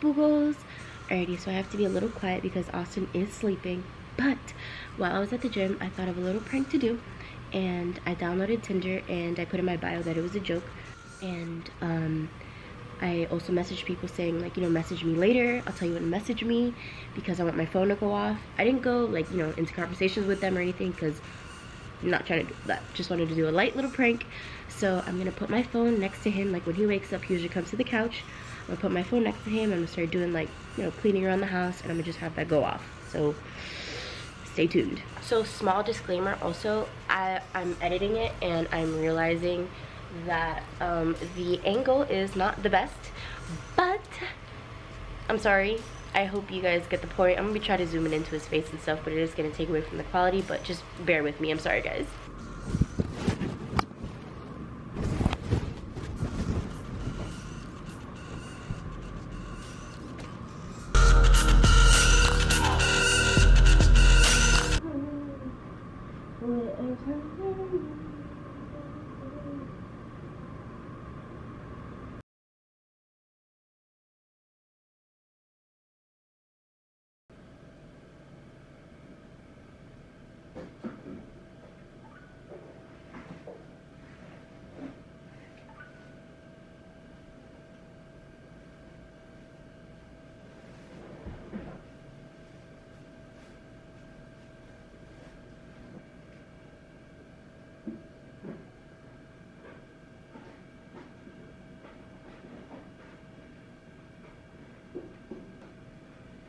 boogles. Alrighty, so I have to be a little quiet because Austin is sleeping. But while I was at the gym, I thought of a little prank to do. And I downloaded Tinder and I put in my bio that it was a joke. And um, I also messaged people saying like, you know, message me later. I'll tell you when to message me because I want my phone to go off. I didn't go like, you know, into conversations with them or anything because I'm not trying to do that. Just wanted to do a light little prank. So I'm gonna put my phone next to him. Like when he wakes up, he usually comes to the couch. I'm gonna put my phone next to him. I'm gonna start doing like, you know, cleaning around the house and I'm gonna just have that go off. So stay tuned. So small disclaimer also, I, I'm editing it and I'm realizing that um, the angle is not the best, but I'm sorry. I hope you guys get the point. I'm gonna be trying to zoom it into his face and stuff, but it is gonna take away from the quality, but just bear with me. I'm sorry, guys. Thank you.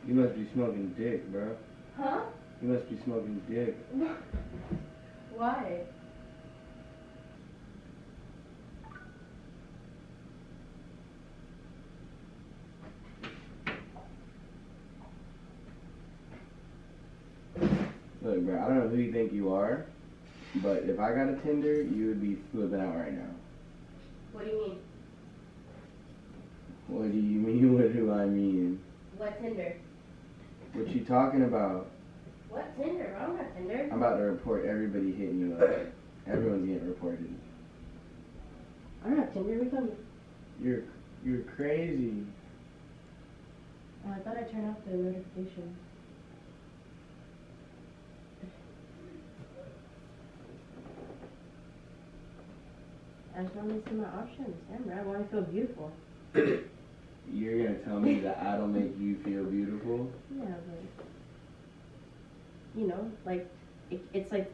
You must be smoking dick, bro. Huh? You must be smoking dick. Why? Look, bro, I don't know who you think you are, but if I got a Tinder, you would be flipping out right now. What do you mean? What do you mean? What do I mean? What Tinder? What you talking about? What Tinder? I don't have Tinder. I'm about to report everybody hitting you up. Everyone's getting reported. I don't have Tinder. We come. You're you're crazy. Oh, I thought I turned off the notification. I just want to see my options. Damn, I want to feel beautiful. You're gonna tell me that I don't make you feel beautiful? Yeah, but you know, like it, it's like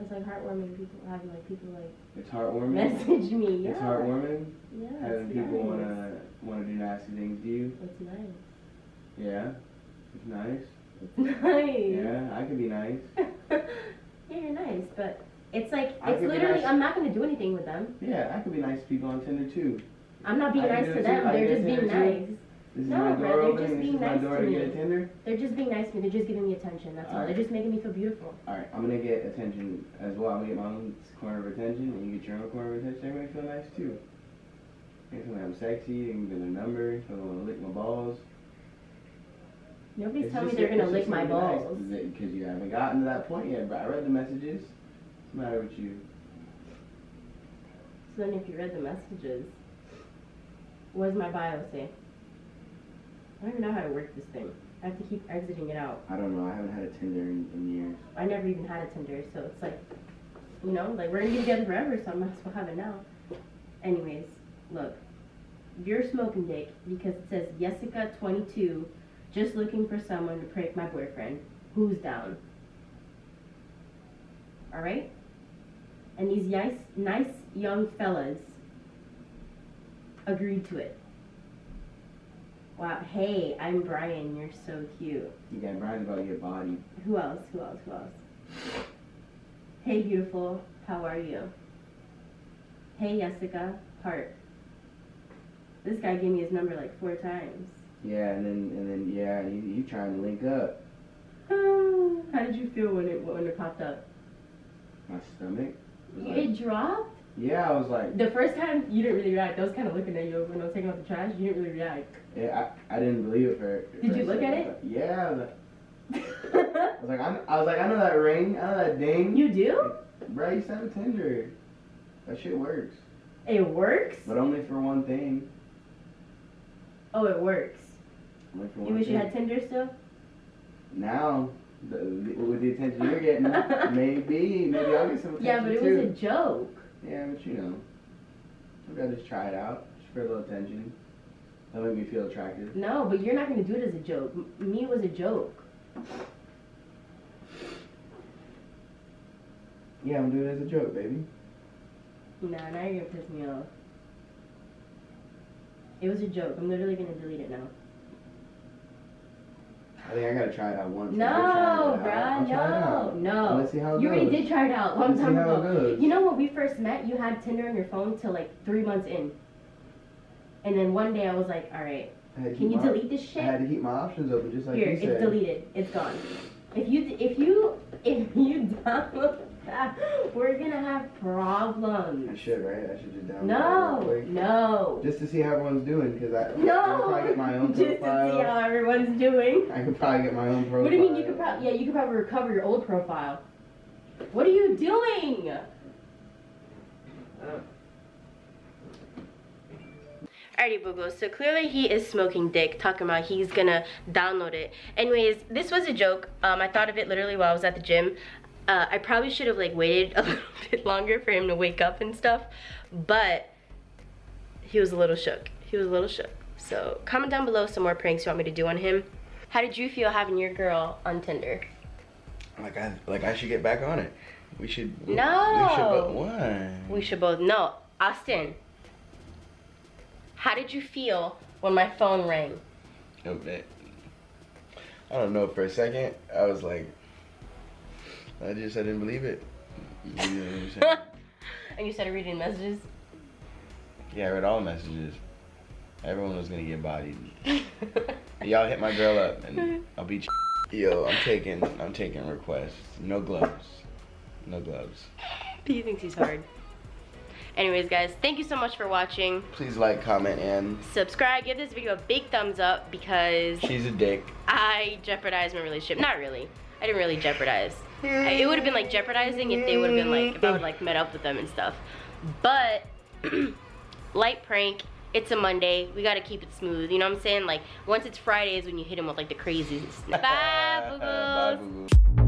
it's like heartwarming. People having like people like It's heartwarming. message me. Yeah. It's heartwarming. Yeah. Having it's people nice. wanna wanna do nasty things to you. It's nice. Yeah. It's nice. It's nice. Yeah, I could be nice. yeah, you're nice, but it's like I it's literally. nice. I'm not gonna do anything with them. Yeah, I could be nice to people on Tinder too. I'm not being I nice to them. too. They're just being nice. No, bro, they're just being nice to me. They're just being nice to me. They're just giving me attention. That's all. Alright. They're just making me feel beautiful. Alright, I'm gonna get attention as well. I'm gonna get my own corner of attention, and you get your own corner of attention. Everybody feel nice too. Can tell me I'm sexy. You can get a number. Can wanna lick my balls. Nobody's It's telling me they're gonna lick my nice, balls. Because you haven't gotten to that point yet. But I read the messages. What's the matter with you? So then, if you read the messages, what does my bio say? I don't even know how to work this thing. I have to keep exiting it out. I don't know. I haven't had a Tinder in, in years. I never even had a Tinder, so it's like, you know, like we're gonna be together forever, so I might as well have it now. Anyways, look, you're smoking dick because it says Jessica 22, just looking for someone to prank my boyfriend. Who's down? All right. And these nice, nice young fellas agreed to it. Wow. Hey, I'm Brian. You're so cute. You got Brian's about your body. Who else? Who else? Who else? Hey, beautiful. How are you? Hey, Jessica. Heart. This guy gave me his number like four times. Yeah, and then and then yeah, you, you trying to link up. Ah, how did you feel when it when it popped up? My stomach. like- It dropped. Yeah, I was like, The first time you didn't really react. I was kind of looking at you when I was taking out the trash. You didn't really react. yeah, I, I didn't believe it for. Did you look at it? Yeah, I was like, I was like, I, I was like, I know that ring, I know that ding. you do? Bro, you sent a Tinder. That shit works, It works. but only for one thing. Oh, it works. I'm looking for You one wish you had Tinder still? Now, the, with the attention you're getting, maybe, maybe I'll get some attention Yeah, but it too. was a joke. Yeah, but you know, maybe I'll just try it out, just for a little attention. That'll make me feel attractive. No, but you're not gonna do it as a joke. M- me was a joke. Yeah, I'm doing it as a joke, baby. Nah, now you're gonna piss me off. It was a joke. I'm literally gonna delete it now. I think I gotta try it out once. No, I'll try it out. bruh, I'll try it no, no. Let's see how it You already did try it out a long Let's see time how it ago. goes. You know when we first met, you had Tinder on your phone till like three months in. And then one day I was like, all right, I had to can keep you my- delete this shit? I shit? had to keep my options open, just like Here, you it's deleted. It's gone. If you if you if you download we're gonna have problems. I should, right? I should just download No, it real no, Just to see how everyone's doing, because I, I could probably get my own Just to see how everyone's doing. I could probably get my own profile. What do you mean you could probably yeah you could probably recover your old profile? What are you doing? Alrighty, Boo So clearly he is smoking dick, talking about he's gonna download it. Anyways, this was a joke. Um, I thought of it literally while I was at the gym. Uh, I probably should have like waited a little bit longer for him to wake up and stuff, but he was a little shook. He was a little shook. So comment down below some more pranks you want me to do on him. How did you feel having your girl on Tinder? Like I like I should get back on it. We should. No. We should. Why? We should both no. Austin, how did you feel when my phone rang? I don't know. For a second, I was like, I just I didn't believe it. You know what I'm saying? and you started reading messages? yeah, I read all the messages. Everyone was gonna get bodied. Y'all hit my girl up, and I'll beat you. Yo, I'm taking I'm taking requests. No gloves. No gloves. he thinks he's hard. Anyways, guys, thank you so much for watching. Please like, comment, and Subscribe, give this video a big thumbs up because she's a dick. I jeopardized my relationship. Not really. I didn't really jeopardize. I- It would have been like jeopardizing if they would have been like, if I would like met up with them and stuff. But, light prank. It's a Monday. We gotta keep it smooth. You know what I'm saying? Like, once it's Friday is when you hit them with like the craziest. Bye, boo.